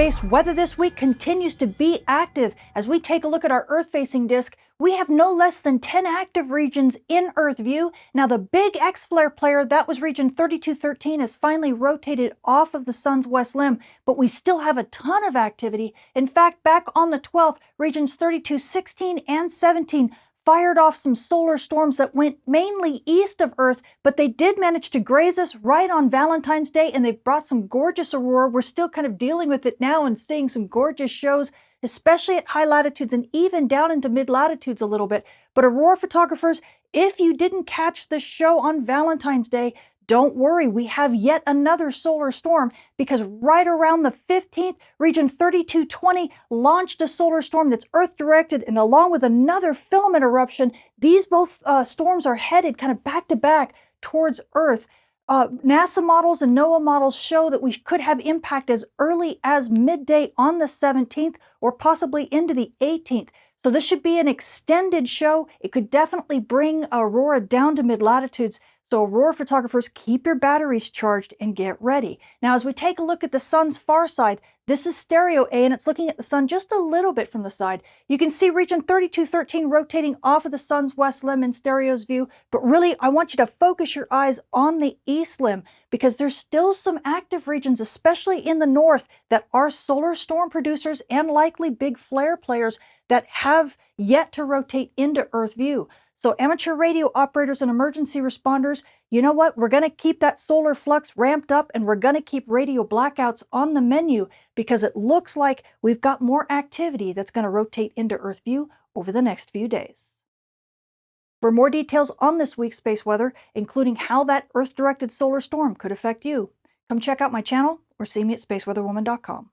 Space weather this week continues to be active. As we take a look at our Earth-facing disk, we have no less than 10 active regions in Earth view. Now the big X-flare player, that was region 3213, has finally rotated off of the sun's west limb, but we still have a ton of activity. In fact, back on the 12th, regions 3216 and 17 fired off some solar storms that went mainly east of Earth, but they did manage to graze us right on Valentine's Day, and they've brought some gorgeous aurora. We're still kind of dealing with it now and seeing some gorgeous shows, especially at high latitudes and even down into mid latitudes a little bit. But aurora photographers, if you didn't catch the show on Valentine's Day, don't worry, we have yet another solar storm because right around the 15th, region 3220 launched a solar storm that's Earth directed and along with another filament eruption, these both uh, storms are headed kind of back to back towards Earth. Uh, NASA models and NOAA models show that we could have impact as early as midday on the 17th or possibly into the 18th. So this should be an extended show. It could definitely bring aurora down to mid latitudes. So aurora photographers, keep your batteries charged and get ready. Now, as we take a look at the sun's far side, this is stereo A and it's looking at the sun just a little bit from the side. You can see region 3213 rotating off of the sun's west limb in stereo's view, but really I want you to focus your eyes on the east limb because there's still some active regions, especially in the north, that are solar storm producers and likely big flare players that have yet to rotate into Earth view. So amateur radio operators and emergency responders, you know what? We're going to keep that solar flux ramped up and we're going to keep radio blackouts on the menu because it looks like we've got more activity that's going to rotate into Earth view over the next few days. For more details on this week's space weather, including how that Earth-directed solar storm could affect you, come check out my channel or see me at spaceweatherwoman.com.